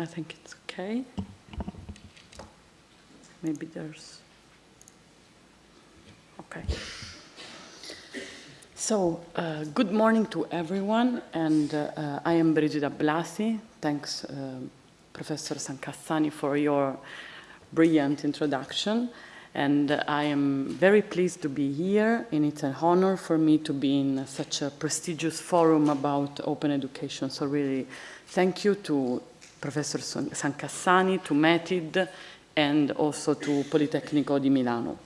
I think it's okay. Maybe there's, okay. So, uh, good morning to everyone, and uh, uh, I am Brigida Blasi. Thanks, uh, Professor Sancassani, for your brilliant introduction. And uh, I am very pleased to be here, and it's an honor for me to be in such a prestigious forum about open education. So really, thank you to Professor Sancassani, to METID, and also to Politecnico di Milano.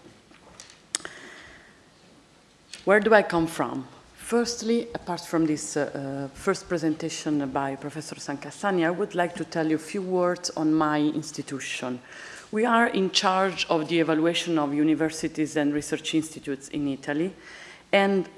Where do I come from? Firstly, apart from this uh, uh, first presentation by Professor Sancassani, I would like to tell you a few words on my institution. We are in charge of the evaluation of universities and research institutes in Italy, and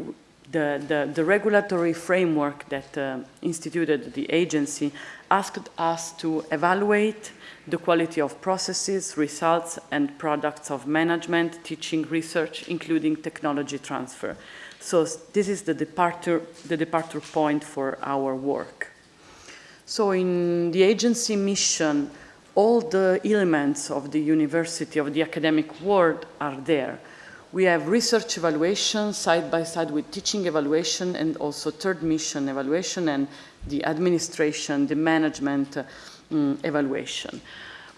the, the, the regulatory framework that uh, instituted the agency asked us to evaluate the quality of processes, results, and products of management, teaching, research, including technology transfer. So this is the departure, the departure point for our work. So in the agency mission, all the elements of the university, of the academic world are there. We have research evaluation side by side with teaching evaluation and also third mission evaluation and the administration, the management um, evaluation.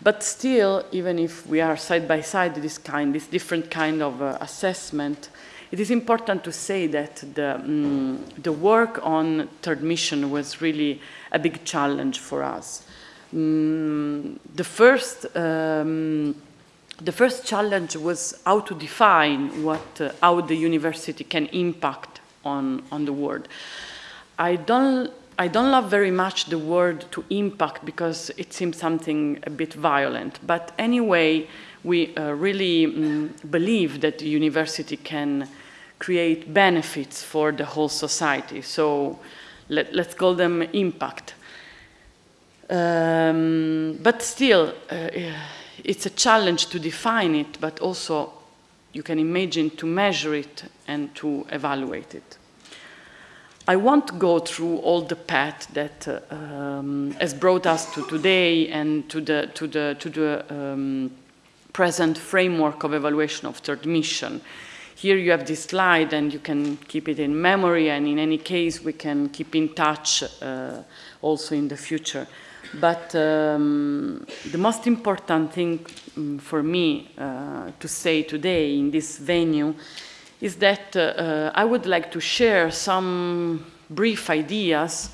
But still, even if we are side by side this kind, this different kind of uh, assessment, it is important to say that the, um, the work on third mission was really a big challenge for us. Um, the first um, the first challenge was how to define what, uh, how the university can impact on, on the world. I don't, I don't love very much the word to impact because it seems something a bit violent. But anyway, we uh, really um, believe that the university can create benefits for the whole society. So let, us call them impact. Um, but still, uh, it's a challenge to define it, but also you can imagine to measure it and to evaluate it. I won't go through all the path that uh, um, has brought us to today and to the, to the, to the um, present framework of evaluation of third mission. Here you have this slide and you can keep it in memory and in any case we can keep in touch uh, also in the future. But um, the most important thing um, for me uh, to say today in this venue is that uh, uh, I would like to share some brief ideas,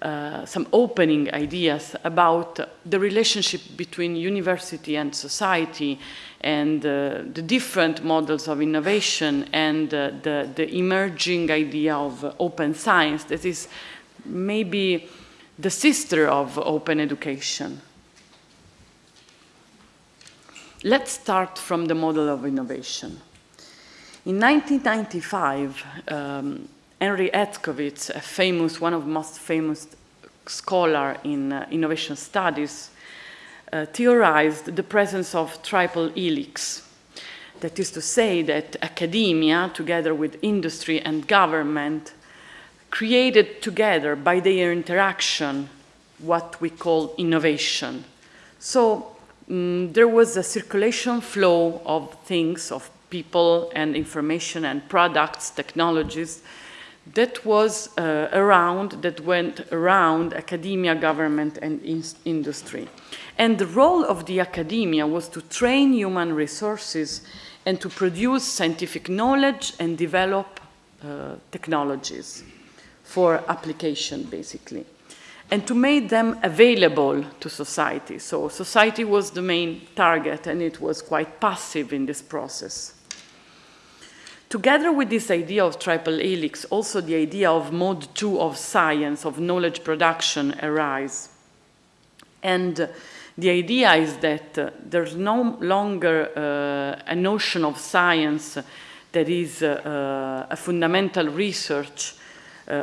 uh, some opening ideas about the relationship between university and society and uh, the different models of innovation and uh, the, the emerging idea of open science that is maybe the sister of open education. Let's start from the model of innovation. In 1995, um, Henry Etzkowitz, a famous, one of most famous scholar in uh, innovation studies, uh, theorized the presence of triple helix. That is to say that academia, together with industry and government, created together by their interaction what we call innovation. So um, there was a circulation flow of things, of people and information and products, technologies, that was uh, around, that went around academia, government, and in industry. And the role of the academia was to train human resources and to produce scientific knowledge and develop uh, technologies for application, basically, and to make them available to society. So society was the main target, and it was quite passive in this process. Together with this idea of triple helix, also the idea of mode two of science, of knowledge production arise. And uh, the idea is that uh, there's no longer uh, a notion of science that is uh, a fundamental research uh,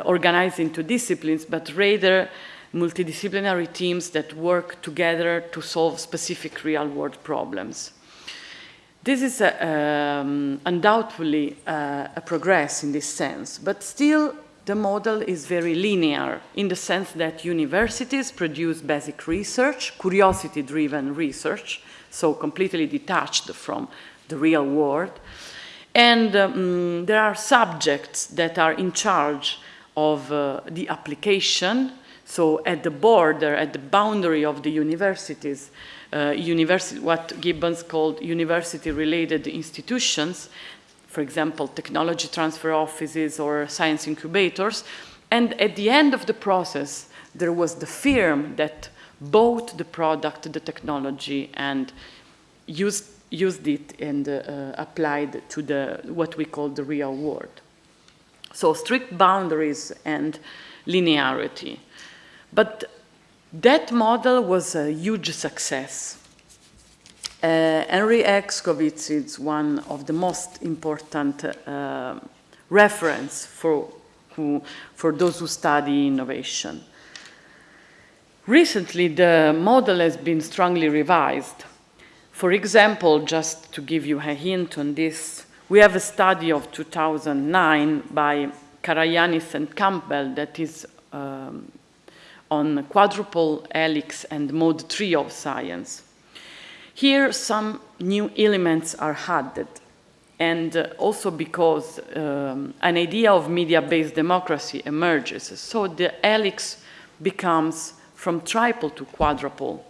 organized into disciplines, but rather multidisciplinary teams that work together to solve specific real-world problems. This is a, um, undoubtedly uh, a progress in this sense, but still the model is very linear in the sense that universities produce basic research, curiosity-driven research, so completely detached from the real world. And um, there are subjects that are in charge of uh, the application, so at the border, at the boundary of the universities, uh, university, what Gibbons called university-related institutions, for example, technology transfer offices or science incubators. And at the end of the process, there was the firm that bought the product, the technology, and used, used it and uh, applied to the, what we call the real world. So strict boundaries and linearity. But that model was a huge success. Uh, Henry Herskovits is one of the most important uh, reference for, who, for those who study innovation. Recently, the model has been strongly revised. For example, just to give you a hint on this, we have a study of 2009 by Carayannis and Campbell that is um, on quadruple helix and mode 3 of science. Here, some new elements are added, and uh, also because um, an idea of media-based democracy emerges. So the helix becomes from triple to quadruple.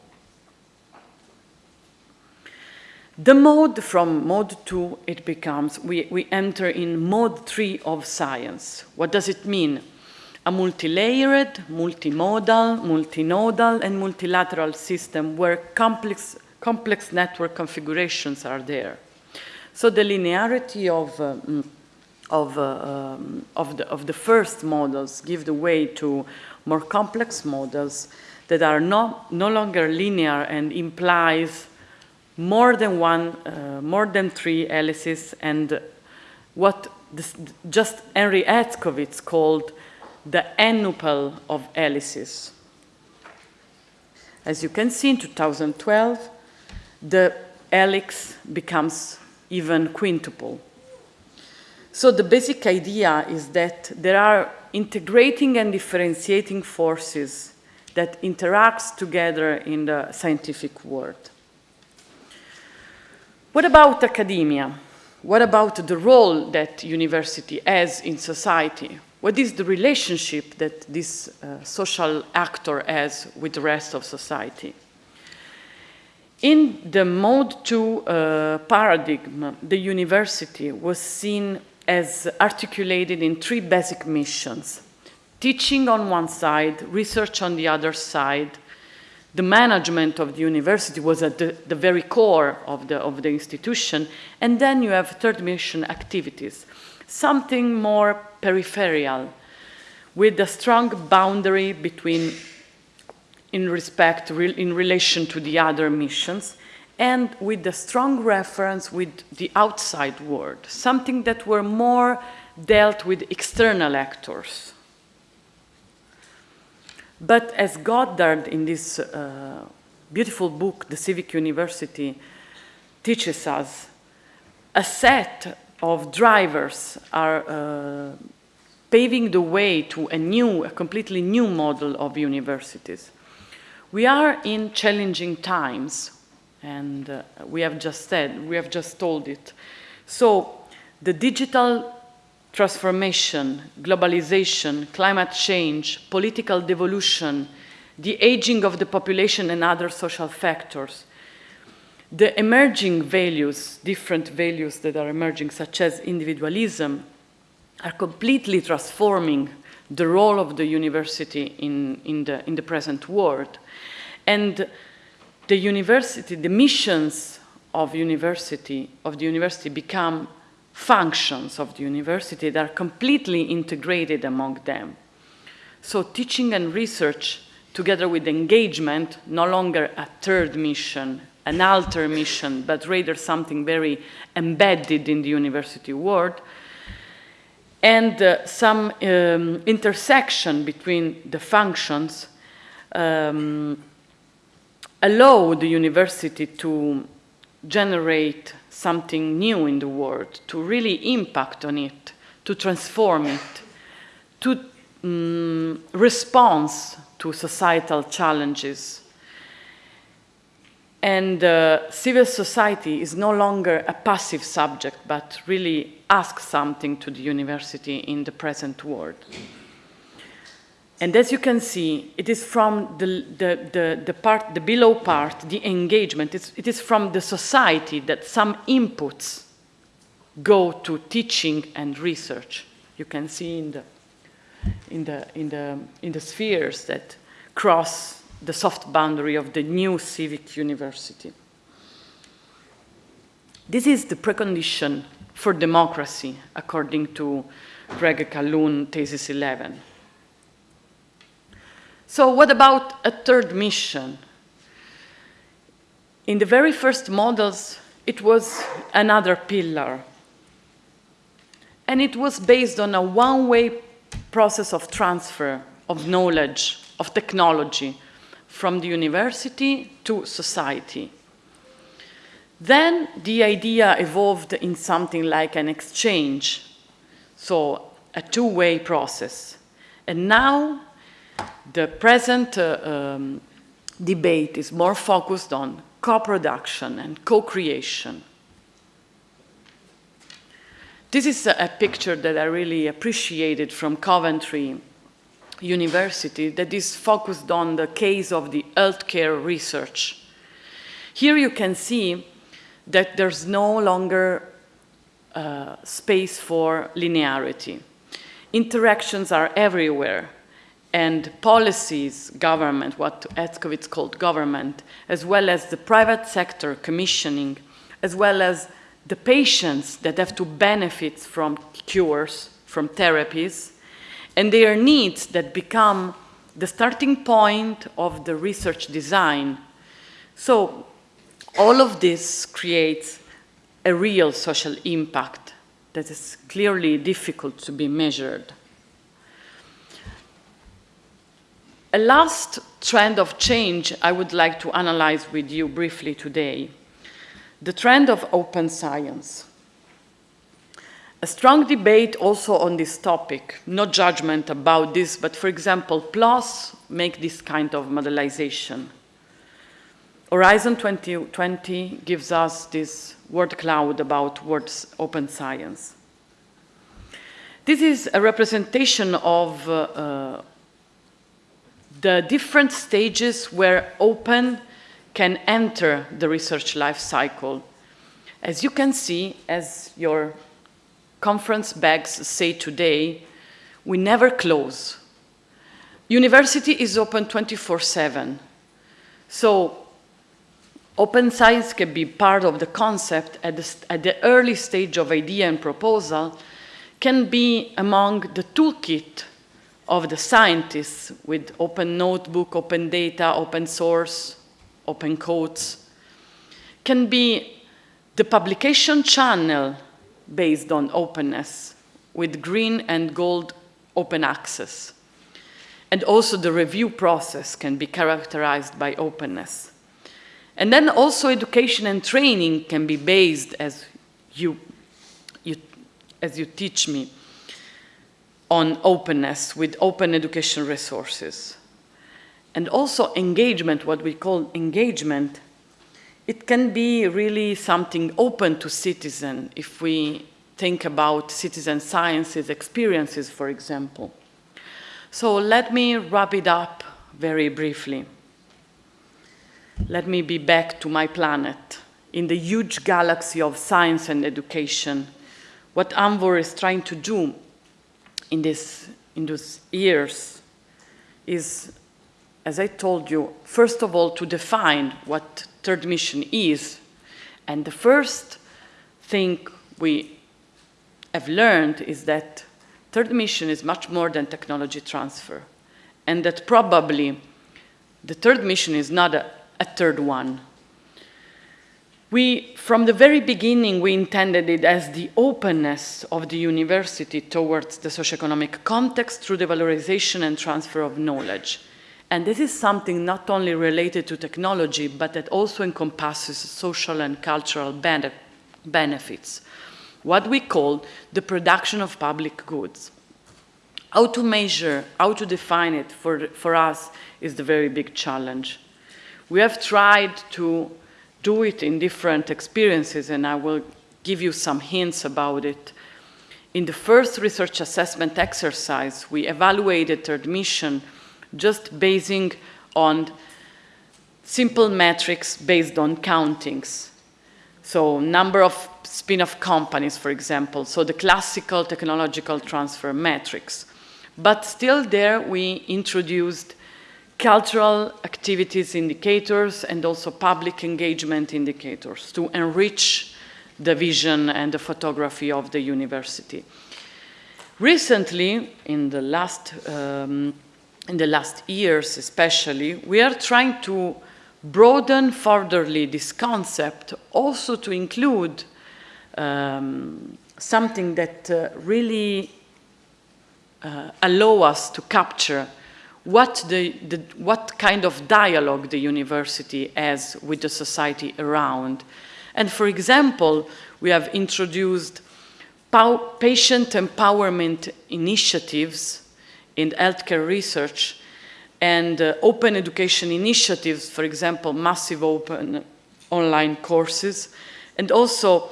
The mode from mode 2, it becomes, we, we enter in mode 3 of science. What does it mean? A multi-layered, multimodal, multinodal, and multilateral system where complex complex network configurations are there. So the linearity of, uh, of, uh, um, of, the, of the first models give the way to more complex models that are not, no longer linear and implies more than one, uh, more than three helices and what this, just Henry Herskovits called the N-nupel of helices. As you can see in 2012, the helix becomes even quintuple. So the basic idea is that there are integrating and differentiating forces that interacts together in the scientific world. What about academia? What about the role that university has in society? What is the relationship that this uh, social actor has with the rest of society? In the Mode 2 uh, paradigm, the university was seen as articulated in three basic missions. Teaching on one side, research on the other side. The management of the university was at the, the very core of the, of the institution. And then you have third mission activities, something more peripheral, with a strong boundary between in respect, in relation to the other missions, and with a strong reference with the outside world, something that were more dealt with external actors. But as Goddard in this uh, beautiful book, The Civic University, teaches us, a set of drivers are uh, paving the way to a new, a completely new model of universities. We are in challenging times, and uh, we have just said, we have just told it. So the digital transformation, globalization, climate change, political devolution, the aging of the population and other social factors, the emerging values, different values that are emerging, such as individualism, are completely transforming the role of the university in, in, the, in the present world. And the university, the missions of university, of the university become functions of the university that are completely integrated among them. So teaching and research together with engagement, no longer a third mission, an alter mission, but rather something very embedded in the university world, and uh, some um, intersection between the functions um, allow the university to generate something new in the world, to really impact on it, to transform it, to um, response to societal challenges. And uh, civil society is no longer a passive subject, but really asks something to the university in the present world. And as you can see, it is from the, the, the, the part, the below part, the engagement, it's, it is from the society that some inputs go to teaching and research. You can see in the, in the, in the, in the spheres that cross the soft boundary of the new civic university. This is the precondition for democracy, according to Craig Calhoun, Thesis 11. So what about a third mission? In the very first models, it was another pillar. And it was based on a one-way process of transfer of knowledge, of technology, from the university to society. Then the idea evolved in something like an exchange, so a two-way process. And now the present uh, um, debate is more focused on co-production and co-creation. This is a, picture that I really appreciated from Coventry University that is focused on the case of the healthcare research. Here you can see that there's no longer uh, space for linearity. Interactions are everywhere and policies, government, what Hetzkovits called government, as well as the private sector commissioning, as well as the patients that have to benefit from cures, from therapies, and their needs that become the starting point of the research design. So all of this creates a real social impact that is clearly difficult to be measured. A last trend of change I would like to analyze with you briefly today, the trend of open science. A strong debate also on this topic, no judgment about this, but for example, PLOS make this kind of modelization. Horizon 2020 gives us this word cloud about words open science. This is a representation of uh, uh, the different stages where open can enter the research life cycle. As you can see, as your conference bags say today, we never close. University is open 24-7. So open science can be part of the concept at the, at the early stage of idea and proposal, can be among the toolkit of the scientists with open notebook, open data, open source, open codes, can be the publication channel based on openness with green and gold open access. And also the review process can be characterized by openness. And then also education and training can be based as you, you, as you teach me on openness with open education resources. And also engagement, what we call engagement, it can be really something open to citizen if we think about citizen sciences experiences, for example. So let me wrap it up very briefly. Let me be back to my planet. In the huge galaxy of science and education, what ANVUR is trying to do in, this, in those years is, as I told you, first of all, to define what third mission is. And the first thing we have learned is that third mission is much more than technology transfer. And that probably the third mission is not a, a third one. We, from the very beginning, we intended it as the openness of the university towards the socioeconomic context through the valorization and transfer of knowledge. And this is something not only related to technology, but that also encompasses social and cultural bene benefits, what we call the production of public goods. How to measure, how to define it for, for us is the very big challenge. We have tried to do it in different experiences and I will give you some hints about it. In the first research assessment exercise, we evaluated admission just basing on simple metrics based on countings. So number of spin-off companies, for example, so the classical technological transfer metrics. But still there we introduced cultural activities indicators and also public engagement indicators to enrich the vision and the photography of the university. Recently, in the last, um, in the last years especially, we are trying to broaden furtherly this concept also to include um, something that uh, really uh, allow us to capture what, the, the, what kind of dialogue the university has with the society around. And for example, we have introduced patient empowerment initiatives in healthcare research and uh, open education initiatives, for example, massive open online courses, and also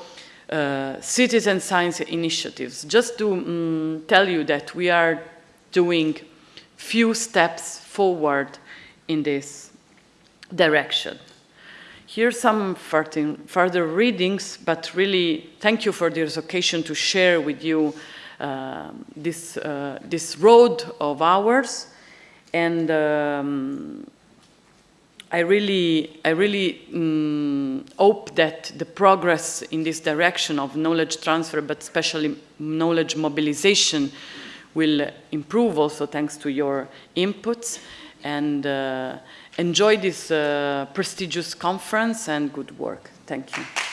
uh, citizen science initiatives. Just to um, tell you that we are doing few steps forward in this direction. Here's some further readings, but really thank you for this occasion to share with you uh, this, uh, this road of ours and um, I really, I really um, hope that the progress in this direction of knowledge transfer, but especially knowledge mobilization, will improve also thanks to your inputs. And uh, enjoy this uh, prestigious conference and good work. Thank you.